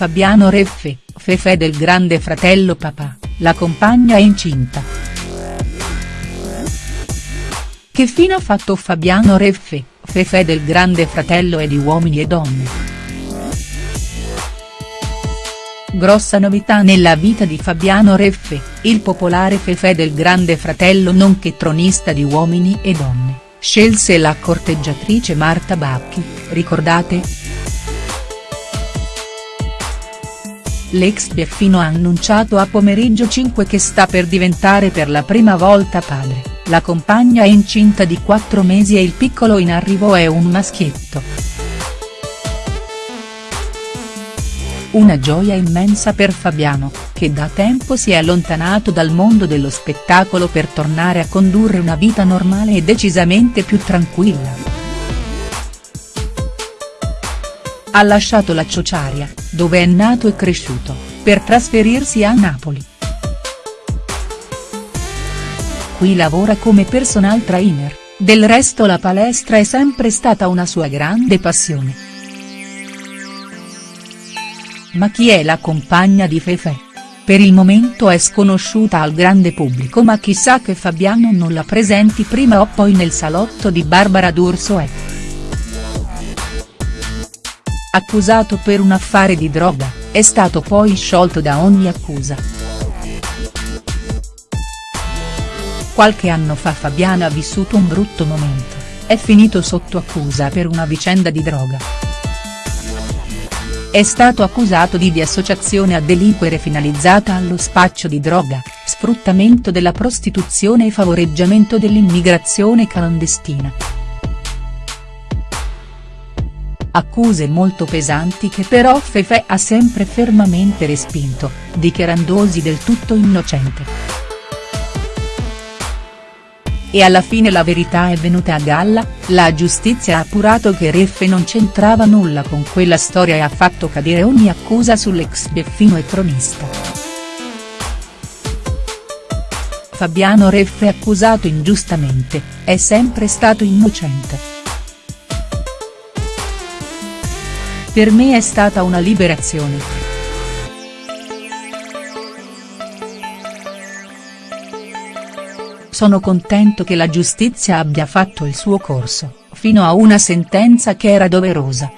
Fabiano Reffe, Fefe del grande fratello papà, la compagna è incinta. Che fine ha fatto Fabiano Reffe, Fefe del grande fratello e di Uomini e Donne?. Grossa novità nella vita di Fabiano Reffe, il popolare Fefe del grande fratello nonché tronista di Uomini e Donne, scelse la corteggiatrice Marta Bacchi, ricordate?. L'ex Biaffino ha annunciato a pomeriggio 5 che sta per diventare per la prima volta padre, la compagna è incinta di 4 mesi e il piccolo in arrivo è un maschietto. Una gioia immensa per Fabiano, che da tempo si è allontanato dal mondo dello spettacolo per tornare a condurre una vita normale e decisamente più tranquilla. Ha lasciato la Ciociaria, dove è nato e cresciuto, per trasferirsi a Napoli. Qui lavora come personal trainer, del resto la palestra è sempre stata una sua grande passione. Ma chi è la compagna di Fefe? Per il momento è sconosciuta al grande pubblico ma chissà che Fabiano non la presenti prima o poi nel salotto di Barbara D'Urso è. Accusato per un affare di droga, è stato poi sciolto da ogni accusa. Qualche anno fa Fabiano ha vissuto un brutto momento, è finito sotto accusa per una vicenda di droga. È stato accusato di di associazione a delinquere finalizzata allo spaccio di droga, sfruttamento della prostituzione e favoreggiamento dell'immigrazione clandestina. Accuse molto pesanti che però Fefe ha sempre fermamente respinto, dichiarandosi del tutto innocente. E alla fine la verità è venuta a galla, la giustizia ha appurato che Reffe non c'entrava nulla con quella storia e ha fatto cadere ogni accusa sull'ex Beffino e tronista. Fabiano Reffe accusato ingiustamente, è sempre stato innocente. Per me è stata una liberazione. Sono contento che la giustizia abbia fatto il suo corso, fino a una sentenza che era doverosa.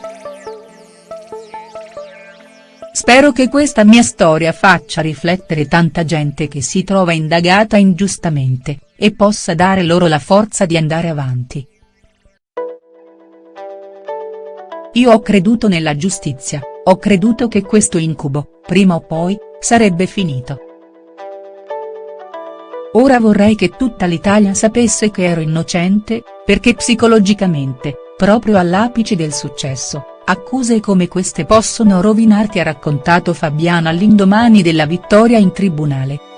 Spero che questa mia storia faccia riflettere tanta gente che si trova indagata ingiustamente, e possa dare loro la forza di andare avanti. Io ho creduto nella giustizia, ho creduto che questo incubo, prima o poi, sarebbe finito. Ora vorrei che tutta l'Italia sapesse che ero innocente, perché psicologicamente, proprio all'apice del successo, accuse come queste possono rovinarti ha raccontato Fabiana all'indomani della vittoria in tribunale.